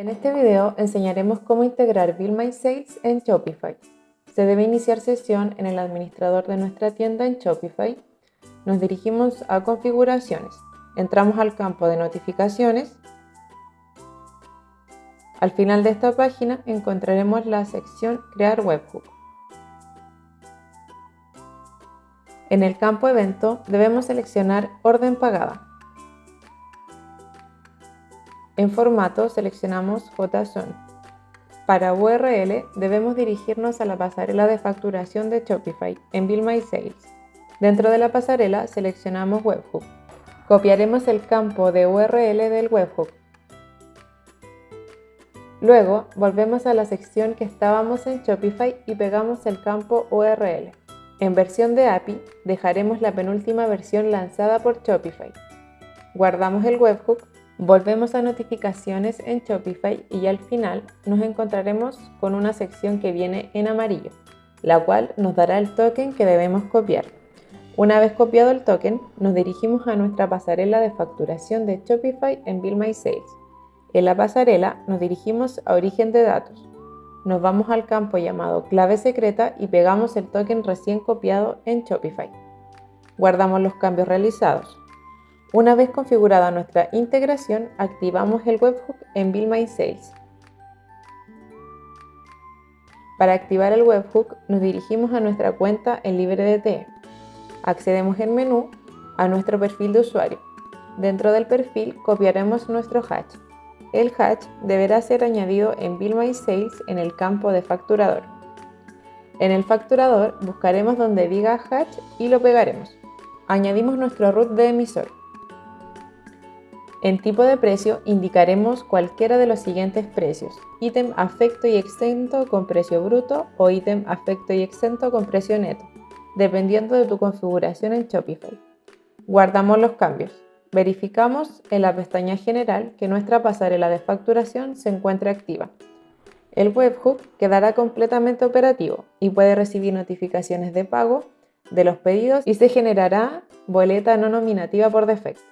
En este video enseñaremos cómo integrar Bill My Sales en Shopify. Se debe iniciar sesión en el administrador de nuestra tienda en Shopify. Nos dirigimos a configuraciones. Entramos al campo de notificaciones. Al final de esta página encontraremos la sección Crear Webhook. En el campo Evento debemos seleccionar Orden pagada. En formato seleccionamos JSON. Para URL debemos dirigirnos a la pasarela de facturación de Shopify en Bill My Sales. Dentro de la pasarela seleccionamos Webhook. Copiaremos el campo de URL del Webhook. Luego volvemos a la sección que estábamos en Shopify y pegamos el campo URL. En versión de API dejaremos la penúltima versión lanzada por Shopify. Guardamos el webhook, volvemos a notificaciones en Shopify y al final nos encontraremos con una sección que viene en amarillo, la cual nos dará el token que debemos copiar. Una vez copiado el token, nos dirigimos a nuestra pasarela de facturación de Shopify en Bill My Sales. En la pasarela nos dirigimos a origen de datos nos vamos al campo llamado clave secreta y pegamos el token recién copiado en Shopify. Guardamos los cambios realizados. Una vez configurada nuestra integración, activamos el webhook en Bill My Sales. Para activar el webhook, nos dirigimos a nuestra cuenta en LibreDT. Accedemos en menú a nuestro perfil de usuario. Dentro del perfil copiaremos nuestro hash el hatch deberá ser añadido en Bill My Sales en el campo de facturador. En el facturador buscaremos donde diga hatch y lo pegaremos. Añadimos nuestro root de emisor. En tipo de precio indicaremos cualquiera de los siguientes precios, ítem afecto y exento con precio bruto o ítem afecto y exento con precio neto, dependiendo de tu configuración en Shopify. Guardamos los cambios. Verificamos en la pestaña General que nuestra pasarela de facturación se encuentra activa. El webhook quedará completamente operativo y puede recibir notificaciones de pago de los pedidos y se generará boleta no nominativa por defecto.